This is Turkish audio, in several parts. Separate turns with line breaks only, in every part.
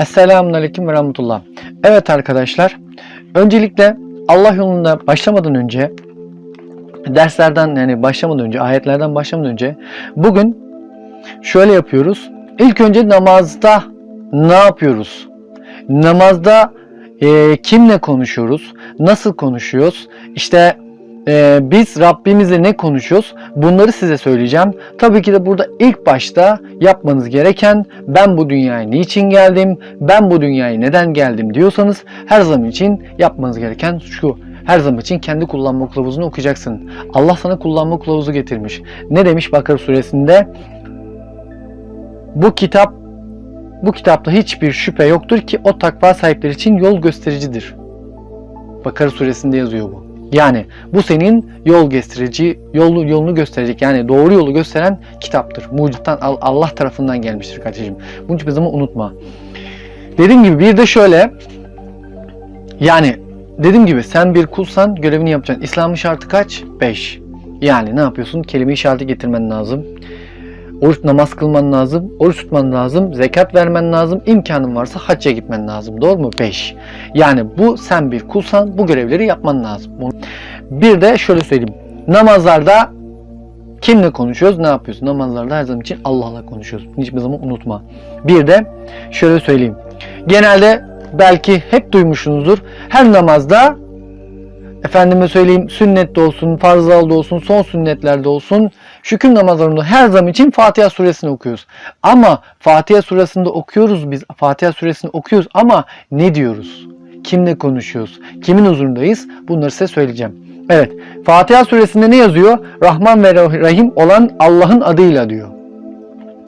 Esselamun Aleyküm ve Rahmetullah. Evet arkadaşlar, öncelikle Allah yolunda başlamadan önce, derslerden yani başlamadan önce, ayetlerden başlamadan önce bugün şöyle yapıyoruz. İlk önce namazda ne yapıyoruz? Namazda e, kimle konuşuyoruz? Nasıl konuşuyoruz? İşte e, biz Rabbimizle ne konuşuyoruz? Bunları size söyleyeceğim. Tabii ki de burada ilk başta yapmanız gereken ben bu dünyaya niçin geldim? Ben bu dünyaya neden geldim diyorsanız her zaman için yapmanız gereken şu. Her zaman için kendi kullanma kılavuzunu okuyacaksın. Allah sana kullanma kılavuzu getirmiş. Ne demiş Bakara suresinde? Bu kitap bu kitapta hiçbir şüphe yoktur ki o takva sahipleri için yol göstericidir. Bakara suresinde yazıyor bu. Yani bu senin yol gösterici, yolu, yolunu gösterecek yani doğru yolu gösteren kitaptır. Mucittan Allah tarafından gelmiştir kardeşim. Bunu hiçbir zaman unutma. Dediğim gibi bir de şöyle yani dediğim gibi sen bir kulsan görevini yapacaksın. İslam'ın şartı kaç? 5. Yani ne yapıyorsun? Kelime işareti getirmen lazım. Oruç namaz kılman lazım, oruç tutman lazım, zekat vermen lazım, imkanın varsa hacca gitmen lazım. Doğru mu? 5. Yani bu sen bir kulsan bu görevleri yapman lazım. Bir de şöyle söyleyeyim. Namazlarda kimle konuşuyoruz? Ne yapıyoruz? Namazlarda her zaman için Allah'la konuşuyoruz. Hiçbir zaman unutma. Bir de şöyle söyleyeyim. Genelde belki hep duymuşsunuzdur. Her namazda efendime söyleyeyim sünnette olsun, farzlarda olsun, son sünnetlerde olsun şükür namazlarında her zaman için Fatiha suresini okuyoruz. Ama Fatiha suresinde okuyoruz biz. Fatiha suresini okuyoruz ama ne diyoruz? Kimle konuşuyoruz? Kimin huzurundayız? Bunları size söyleyeceğim. Evet. Fatiha suresinde ne yazıyor? Rahman ve Rahim olan Allah'ın adıyla diyor.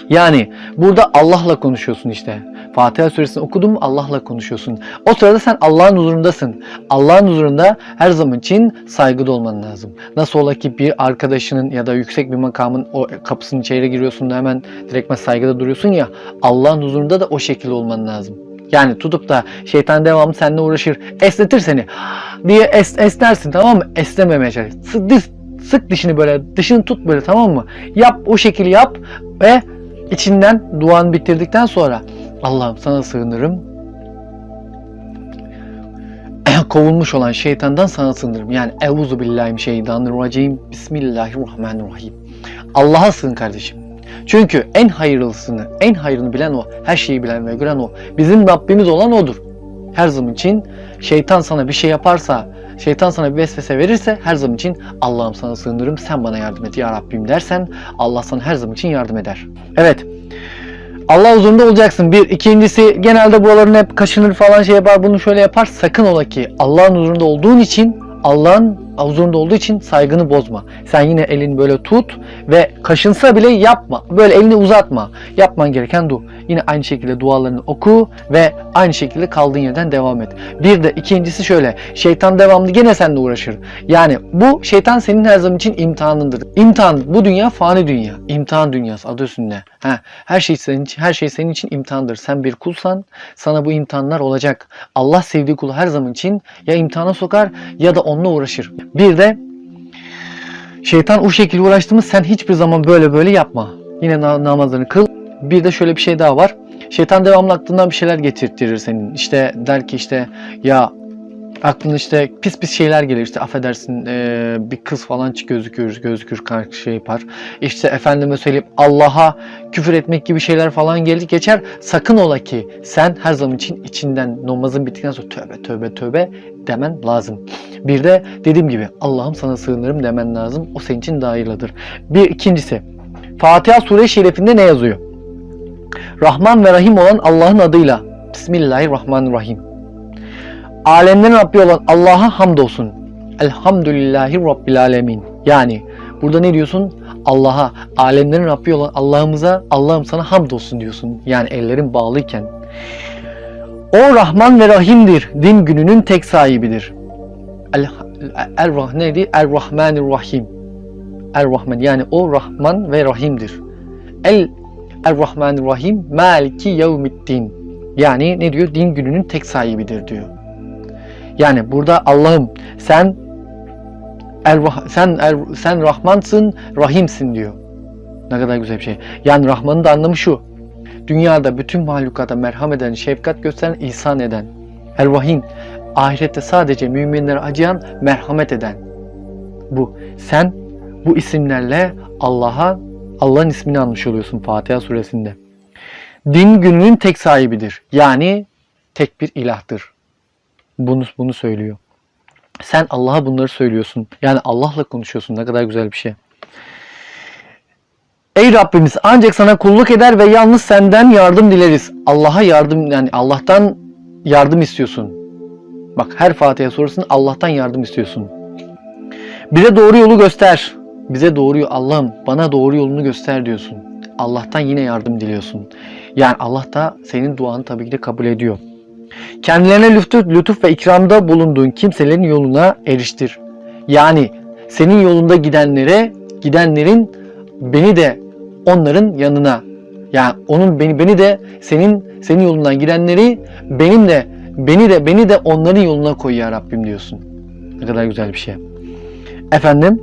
Yani burada Allah'la konuşuyorsun işte. Fatiha suresini okudun mu Allah'la konuşuyorsun. O sırada sen Allah'ın huzurundasın. Allah'ın huzurunda her zaman için saygıda olman lazım. Nasıl ola ki bir arkadaşının ya da yüksek bir makamın o kapısının içeri giriyorsun da hemen direktmen saygıda duruyorsun ya. Allah'ın huzurunda da o şekilde olman lazım. Yani tutup da şeytan devamlı seninle uğraşır. Esnetir seni diye es, esnersin tamam mı? Esnememeye çalış. Sık, sık dişini böyle dışını tut böyle tamam mı? Yap o şekilde yap ve içinden duanı bitirdikten sonra Allah'ım sana sığınırım. Kovulmuş olan şeytandan sana sığınırım. Yani Euzu billahi şeytanirracim. Bismillahirrahmanirrahim. Allah'a sığın kardeşim. Çünkü en hayırlısını, en hayrını bilen o. Her şeyi bilen ve gören o. Bizim Rabbimiz olan odur. Her zaman için şeytan sana bir şey yaparsa, şeytan sana bir vesvese verirse her zaman için Allah'ım sana sığınırım sen bana yardım et ya Rabbim dersen Allah sana her zaman için yardım eder. Evet. Allah huzurunda olacaksın. Bir. ikincisi genelde buraların hep kaşınır falan şey yapar bunu şöyle yapar. Sakın ola ki Allah'ın huzurunda olduğun için Allah'ın huzurunda olduğu için saygını bozma. Sen yine elini böyle tut ve kaşınsa bile yapma. Böyle elini uzatma. Yapman gereken du. Yine aynı şekilde dualarını oku ve aynı şekilde kaldığın yerden devam et. Bir de ikincisi şöyle. Şeytan devamlı gene seninle uğraşır. Yani bu şeytan senin her zaman için imtihanındır. İmtihan bu dünya fani dünya. İmtihan dünyası adı üstünde. Ha, her şey senin için her şey senin için imtihandır. Sen bir kulsan sana bu imtihanlar olacak. Allah sevdiği kulu her zaman için ya imtihana sokar ya da onunla uğraşır. Bir de şeytan o şekilde uğraştığımız sen hiçbir zaman böyle böyle yapma. Yine namazlarını kıl. Bir de şöyle bir şey daha var. Şeytan devamlı aklından bir şeyler getirtirir senin. İşte der ki işte ya aklına işte pis pis şeyler gelir işte affedersin e, bir kız falan gözükür gözükür karşı şey yapar işte efendime söyleyeyim Allah'a küfür etmek gibi şeyler falan gelir geçer sakın ola ki sen her zaman için içinden namazın bittikten sonra tövbe tövbe tövbe demen lazım. Bir de dediğim gibi Allah'ım sana sığınırım demen lazım. O senin için daha hayırlıdır. Bir ikincisi Fatiha sure şerifinde ne yazıyor? Rahman ve Rahim olan Allah'ın adıyla. Bismillahirrahmanirrahim. Alemlerin Rabbi olan Allah'a hamdolsun. Elhamdülillahi Rabbil alemin. Yani burada ne diyorsun? Allah'a, alemlerin Rabbi olan Allah'ımıza, Allah'ım sana hamdolsun diyorsun. Yani ellerin bağlıyken. O Rahman ve Rahim'dir. Din gününün tek sahibidir. El, el, el neydi? El Rahmanir Rahim. El Rahman yani o Rahman ve Rahim'dir. El El Rahmanir Rahim Maliki Yevmiddin. Yani ne diyor? Din gününün tek sahibidir diyor. Yani burada Allah'ım sen el, sen el, sen Rahmansın, Rahimsin diyor. Ne kadar güzel bir şey. Yani Rahman'ın da anlamı şu. dünyada bütün mahlukata merhamet eden, şefkat gösteren, ihsan eden. El-Vahim, ahirette sadece müminlere acıyan, merhamet eden. Bu. Sen bu isimlerle Allah'a Allah'ın ismini almış oluyorsun Fatiha suresinde. Din gününün tek sahibidir. Yani tek bir ilahtır. Bunu bunu söylüyor. Sen Allah'a bunları söylüyorsun. Yani Allah'la konuşuyorsun. Ne kadar güzel bir şey. Ey Rabbimiz ancak sana kulluk eder ve yalnız senden yardım dileriz. Allah'a yardım yani Allah'tan yardım istiyorsun. Bak her Fatiha sorusunda Allah'tan yardım istiyorsun. Bize doğru yolu göster. Bize doğru Allah'ım bana doğru yolunu göster diyorsun. Allah'tan yine yardım diliyorsun. Yani Allah da senin duanı tabii ki de kabul ediyor. Kendilerine lütuf, lütuf ve ikramda bulunduğun kimselerin yoluna eriştir. Yani senin yolunda gidenlere, gidenlerin beni de onların yanına yani onun beni beni de senin senin yolundan gidenleri benim de beni de beni de onların yoluna koy ya Rabbim diyorsun. Ne kadar güzel bir şey. Efendim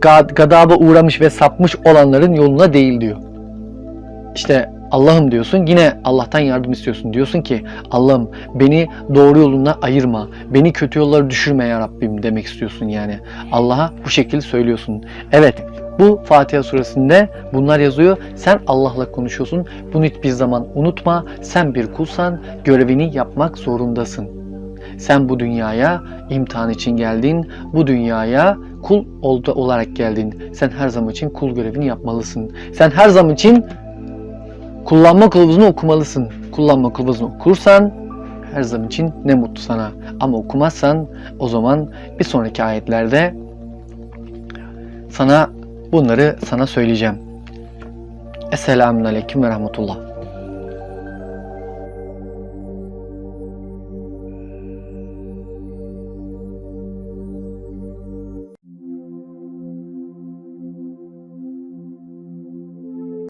gad- gadaba uğramış ve sapmış olanların yoluna değil diyor. İşte Allah'ım diyorsun yine Allah'tan yardım istiyorsun. Diyorsun ki Allah'ım beni doğru yoluna ayırma. Beni kötü yollara düşürme ya Rabbim demek istiyorsun yani. Allah'a bu şekilde söylüyorsun. Evet bu Fatiha suresinde bunlar yazıyor. Sen Allah'la konuşuyorsun. Bunu hiçbir zaman unutma. Sen bir kulsan görevini yapmak zorundasın. Sen bu dünyaya imtihan için geldin. Bu dünyaya kul olarak geldin. Sen her zaman için kul görevini yapmalısın. Sen her zaman için kullanma kılavuzunu okumalısın. Kullanma kılavuzunu okursan her zaman için ne mutlu sana. Ama okumazsan o zaman bir sonraki ayetlerde sana bunları sana söyleyeceğim. Esselamun Aleyküm ve Rahmetullah.